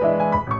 Música